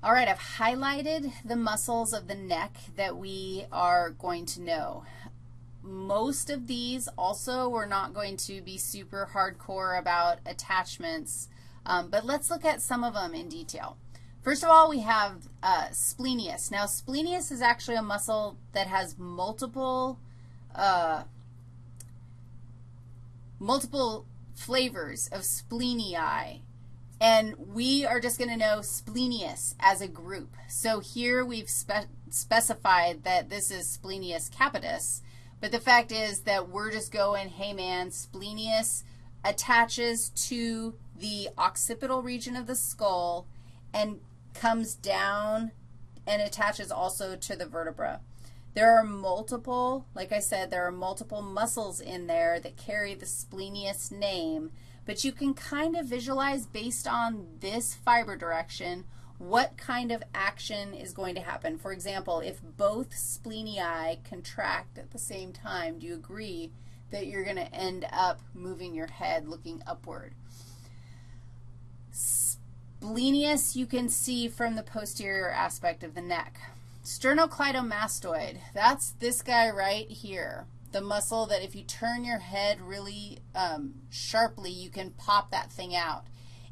All right, I've highlighted the muscles of the neck that we are going to know. Most of these also we're not going to be super hardcore about attachments, um, but let's look at some of them in detail. First of all, we have uh, splenius. Now, splenius is actually a muscle that has multiple, uh, multiple flavors of splenii and we are just going to know splenius as a group. So here we've spe specified that this is splenius capitis, but the fact is that we're just going, hey, man, splenius attaches to the occipital region of the skull and comes down and attaches also to the vertebra. There are multiple, like I said, there are multiple muscles in there that carry the splenius name, but you can kind of visualize based on this fiber direction what kind of action is going to happen. For example, if both splenii contract at the same time, do you agree that you're going to end up moving your head looking upward? Splenius you can see from the posterior aspect of the neck. Sternocleidomastoid, that's this guy right here the muscle that if you turn your head really um, sharply, you can pop that thing out.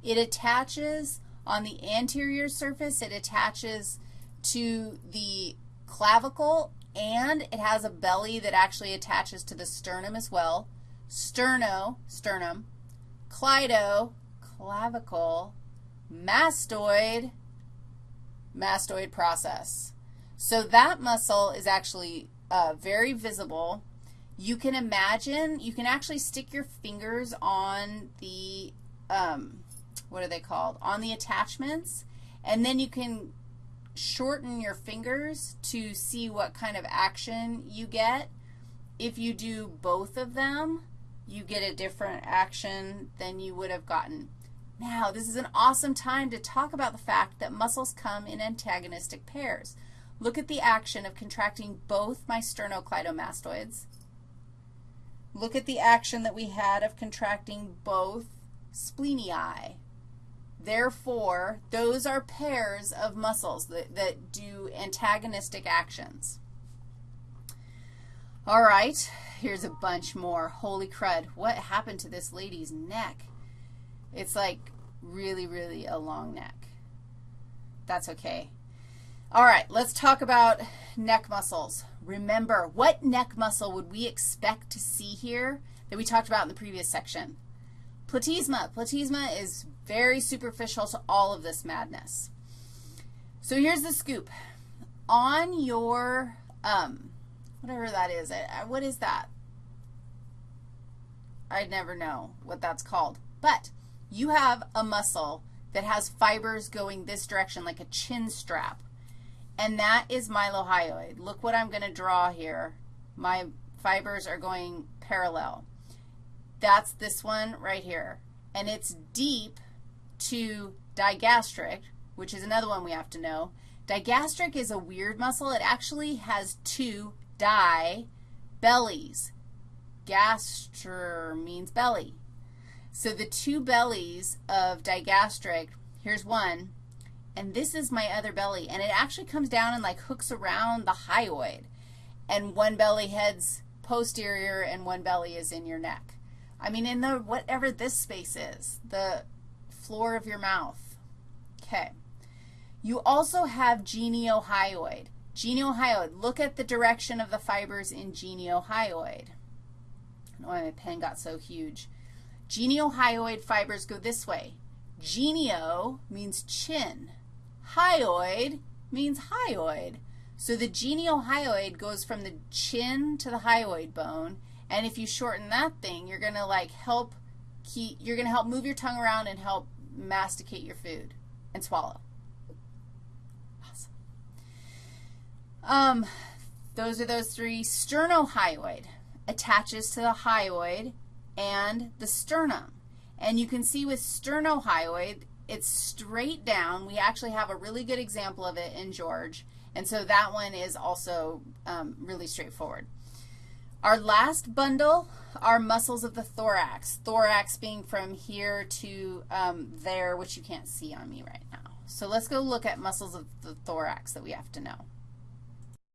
It attaches on the anterior surface. It attaches to the clavicle, and it has a belly that actually attaches to the sternum as well. Sterno, sternum, cleido, clavicle, mastoid, mastoid process. So that muscle is actually uh, very visible you can imagine, you can actually stick your fingers on the, um, what are they called, on the attachments, and then you can shorten your fingers to see what kind of action you get. If you do both of them, you get a different action than you would have gotten. Now, this is an awesome time to talk about the fact that muscles come in antagonistic pairs. Look at the action of contracting both my sternocleidomastoids Look at the action that we had of contracting both splenii. Therefore, those are pairs of muscles that, that do antagonistic actions. All right, here's a bunch more. Holy crud, what happened to this lady's neck? It's like really, really a long neck. That's okay. All right, let's talk about neck muscles. Remember, what neck muscle would we expect to see here that we talked about in the previous section? Platysma. Platysma is very superficial to all of this madness. So here's the scoop. On your, um, whatever that is, what is that? I'd never know what that's called. But you have a muscle that has fibers going this direction like a chin strap and that is mylohyoid. Look what I'm going to draw here. My fibers are going parallel. That's this one right here. And it's deep to digastric, which is another one we have to know. Digastric is a weird muscle. It actually has two di bellies. Gaster means belly. So the two bellies of digastric, here's one, and this is my other belly. And it actually comes down and like hooks around the hyoid. And one belly heads posterior and one belly is in your neck. I mean, in the whatever this space is, the floor of your mouth. Okay. You also have geniohyoid. Geniohyoid, look at the direction of the fibers in geniohyoid. I know why my pen got so huge. Geniohyoid fibers go this way. Genio means chin. Hyoid means hyoid. So the geniohyoid goes from the chin to the hyoid bone, and if you shorten that thing, you're going to like help keep, you're going to help move your tongue around and help masticate your food and swallow. Awesome. Um, those are those three. Sternohyoid attaches to the hyoid and the sternum. And you can see with sternohyoid, it's straight down. We actually have a really good example of it in George, and so that one is also um, really straightforward. Our last bundle are muscles of the thorax, thorax being from here to um, there, which you can't see on me right now. So let's go look at muscles of the thorax that we have to know.